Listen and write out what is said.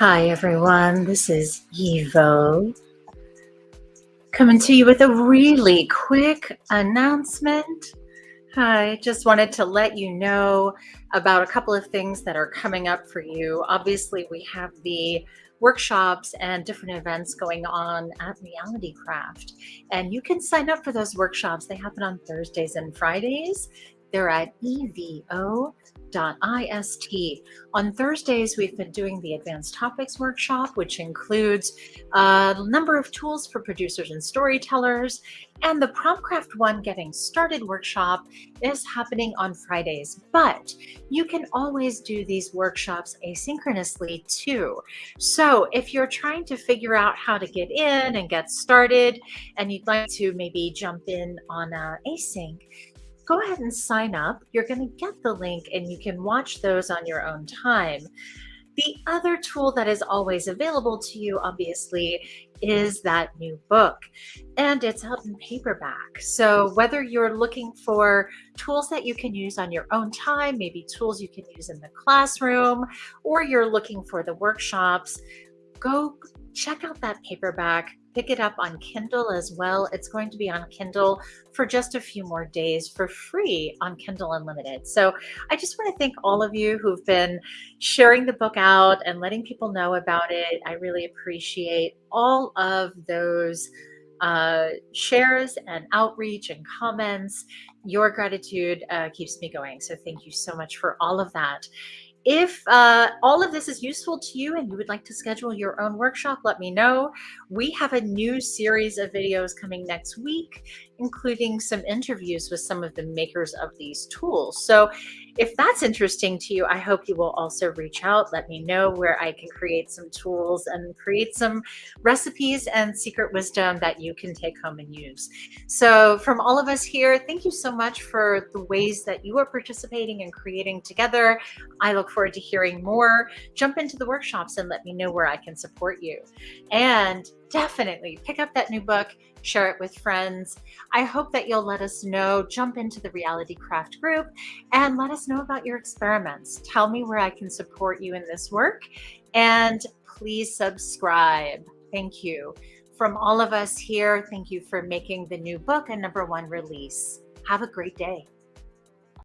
Hi, everyone. This is Evo coming to you with a really quick announcement. I just wanted to let you know about a couple of things that are coming up for you. Obviously, we have the workshops and different events going on at Reality Craft, and you can sign up for those workshops. They happen on Thursdays and Fridays. They're at evo.ist. On Thursdays, we've been doing the Advanced Topics Workshop, which includes a number of tools for producers and storytellers. And the Promptcraft One Getting Started workshop is happening on Fridays, but you can always do these workshops asynchronously too. So if you're trying to figure out how to get in and get started, and you'd like to maybe jump in on uh, async, go ahead and sign up. You're going to get the link and you can watch those on your own time. The other tool that is always available to you, obviously, is that new book and it's out in paperback. So whether you're looking for tools that you can use on your own time, maybe tools you can use in the classroom, or you're looking for the workshops, go check out that paperback pick it up on Kindle as well. It's going to be on Kindle for just a few more days for free on Kindle Unlimited. So I just want to thank all of you who've been sharing the book out and letting people know about it. I really appreciate all of those uh, shares and outreach and comments. Your gratitude uh, keeps me going. So thank you so much for all of that. If uh, all of this is useful to you and you would like to schedule your own workshop, let me know. We have a new series of videos coming next week, including some interviews with some of the makers of these tools. So if that's interesting to you, I hope you will also reach out. Let me know where I can create some tools and create some recipes and secret wisdom that you can take home and use. So from all of us here, thank you so much for the ways that you are participating and creating together. I look forward to hearing more. Jump into the workshops and let me know where I can support you. And definitely pick up that new book, share it with friends. I hope that you'll let us know, jump into the Reality Craft group and let us know about your experiments. Tell me where I can support you in this work and please subscribe. Thank you. From all of us here, thank you for making the new book a number one release. Have a great day.